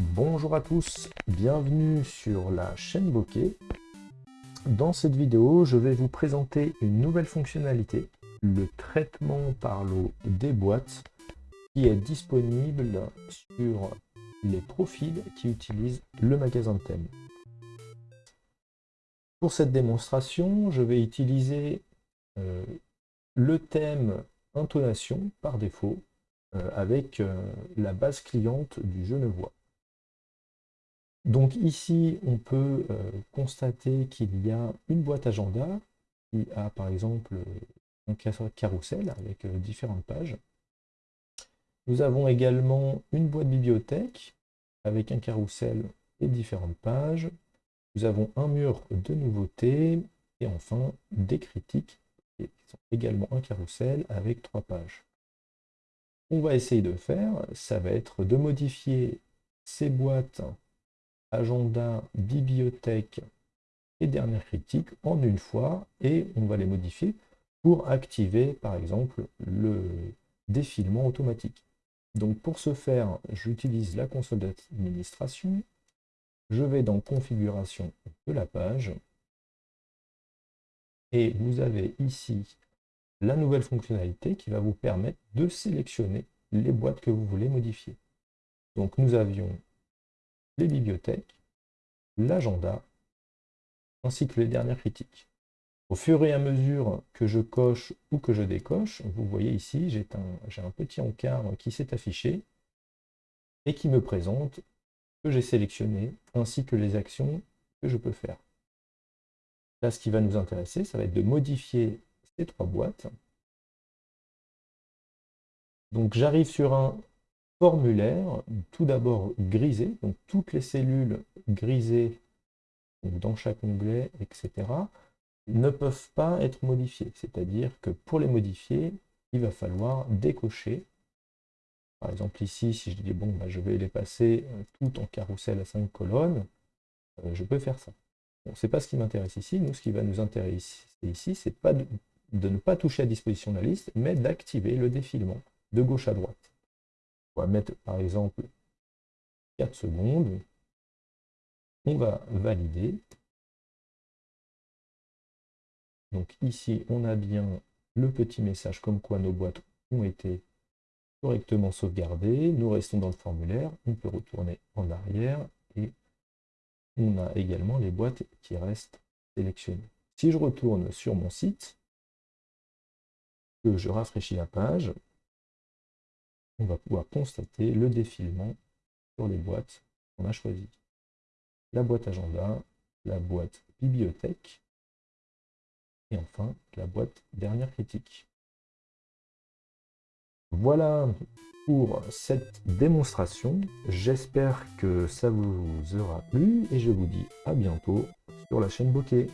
Bonjour à tous, bienvenue sur la chaîne Bokeh. Dans cette vidéo, je vais vous présenter une nouvelle fonctionnalité, le traitement par l'eau des boîtes, qui est disponible sur les profils qui utilisent le magasin de thème. Pour cette démonstration, je vais utiliser euh, le thème intonation par défaut euh, avec euh, la base cliente du Genevois. Donc ici, on peut constater qu'il y a une boîte agenda qui a par exemple un carrousel avec différentes pages. Nous avons également une boîte bibliothèque avec un carrousel et différentes pages. Nous avons un mur de nouveautés et enfin des critiques qui sont également un carrousel avec trois pages. On va essayer de faire, ça va être de modifier ces boîtes agenda, bibliothèque et dernière critique en une fois et on va les modifier pour activer par exemple le défilement automatique. Donc pour ce faire, j'utilise la console d'administration. Je vais dans configuration de la page. Et vous avez ici la nouvelle fonctionnalité qui va vous permettre de sélectionner les boîtes que vous voulez modifier. Donc nous avions les bibliothèques, l'agenda, ainsi que les dernières critiques. Au fur et à mesure que je coche ou que je décoche, vous voyez ici, j'ai un, petit encart qui s'est affiché et qui me présente que j'ai sélectionné, ainsi que les actions que je peux faire. Là, ce qui va nous intéresser, ça va être de modifier ces trois boîtes. Donc j'arrive sur un formulaire, tout d'abord grisé, donc toutes les cellules grisées dans chaque onglet, etc ne peuvent pas être modifiés. C'est-à-dire que pour les modifier, il va falloir décocher. Par exemple ici, si je dis bon, bah, je vais les passer euh, tout en carrousel à 5 colonnes, euh, je peux faire ça. Bon, c'est pas ce qui m'intéresse ici. Nous, ce qui va nous intéresser ici, c'est pas de, ne pas toucher à disposition de la liste, mais d'activer le défilement de gauche à droite. Mettre par exemple 4 secondes. On va valider. Donc ici, on a bien le petit message comme quoi nos boîtes ont été correctement sauvegardées. Nous restons dans le formulaire, on peut retourner en arrière et on a également les boîtes qui restent sélectionnées. Si je retourne sur mon site, que je rafraîchis la page, on va pouvoir constater le défilement sur les boîtes qu'on a choisies. La boîte agenda, la boîte bibliothèque, et enfin, la boîte dernière critique. Voilà pour cette démonstration. J'espère que ça vous aura plu et je vous dis à bientôt sur la chaîne Bokeh.